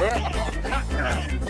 네.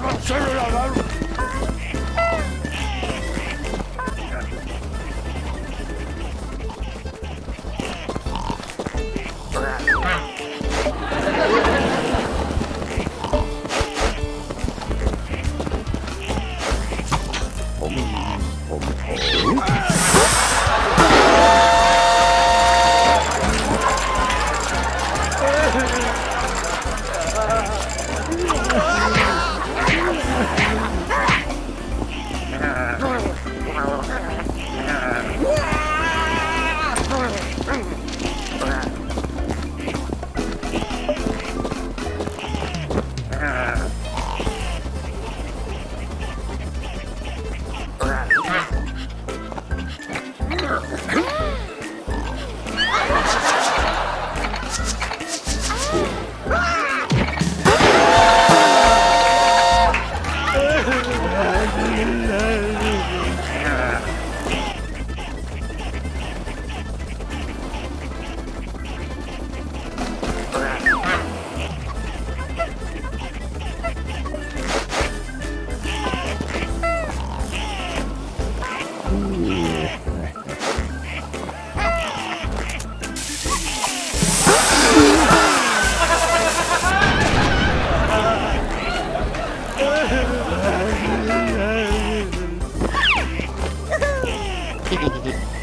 ¡Cancelo la alarma! Yeah. ギリギリ